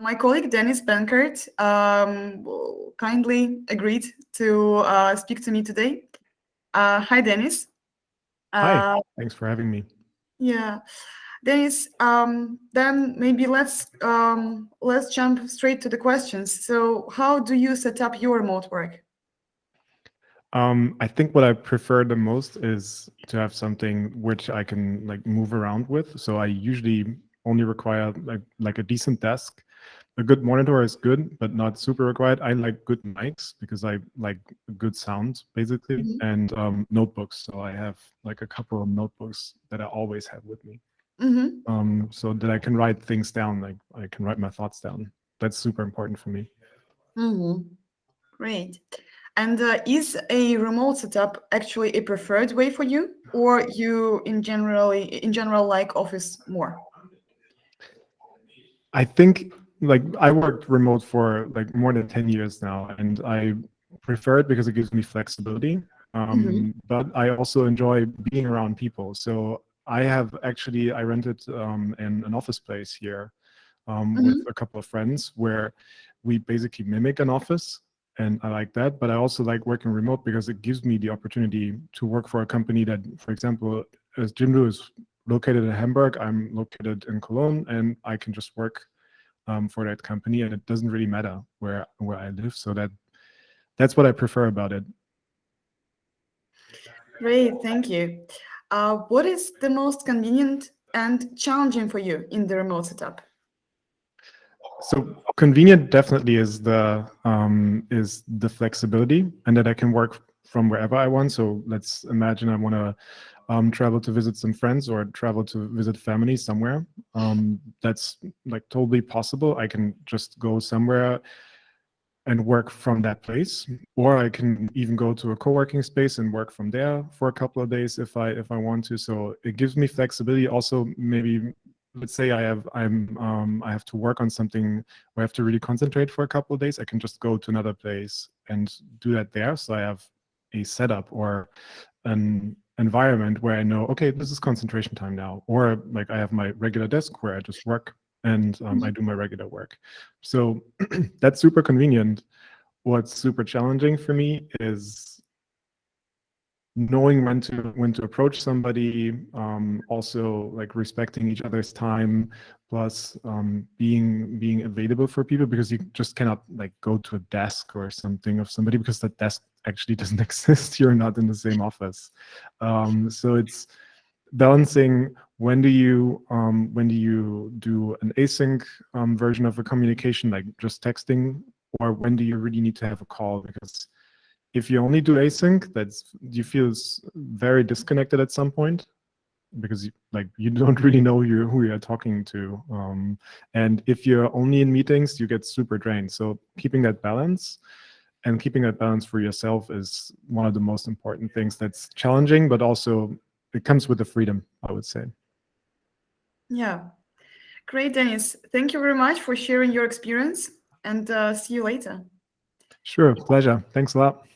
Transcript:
my colleague Dennis Benkert um, kindly agreed to uh, speak to me today. Uh, hi, Dennis. Hi, uh, thanks for having me. Yeah, Dennis. Um, then maybe let's um, let's jump straight to the questions. So, how do you set up your remote work? Um, I think what I prefer the most is to have something which I can like move around with. So I usually only require like like a decent desk. A good monitor is good, but not super required. I like good mics because I like good sound basically, mm -hmm. and um, notebooks. So I have like a couple of notebooks that I always have with me, mm -hmm. um, so that I can write things down. Like I can write my thoughts down. That's super important for me. Mm -hmm. Great. And uh, is a remote setup actually a preferred way for you, or you in generally in general like office more? I think like I worked remote for like more than 10 years now, and I prefer it because it gives me flexibility. Um, mm -hmm. But I also enjoy being around people. So I have actually I rented um, an, an office place here um, mm -hmm. with a couple of friends where we basically mimic an office and I like that. But I also like working remote because it gives me the opportunity to work for a company that, for example, as Jimdo is located in Hamburg, I'm located in Cologne, and I can just work um, for that company, and it doesn't really matter where where I live. So that that's what I prefer about it. Great, thank you. Uh, what is the most convenient and challenging for you in the remote setup? So convenient definitely is the um, is the flexibility and that I can work from wherever I want. So let's imagine I want to um, travel to visit some friends or travel to visit family somewhere. Um, that's like totally possible. I can just go somewhere and work from that place, or I can even go to a co-working space and work from there for a couple of days if I if I want to. So it gives me flexibility. Also, maybe let's say I have I'm um, I have to work on something where I have to really concentrate for a couple of days, I can just go to another place and do that there. So I have a setup or an environment where I know, okay, this is concentration time now, or like I have my regular desk where I just work and um, I mm-hmm. do my regular work. So that's super convenient. What's super challenging for me is knowing when to when to approach somebody um, also like respecting each other's time plus um, being being available for people because you just cannot like go to a desk or something of somebody because that desk actually doesn't exist. You're not in the same office. Um, so it's balancing when do you um, when do you do an async um, version of a communication like just texting or when do you really need to have a call? Because if you only do async, that's you feel very disconnected at some point because you, like you don't really know you, who you're talking to. Um, and if you're only in meetings, you get super drained. So keeping that balance and keeping that balance for yourself is one of the most important things that's challenging, but also it comes with the freedom, I would say. Yeah. Great, Dennis. Thank you very much for sharing your experience and uh, see you later. Sure, pleasure. Thanks a lot.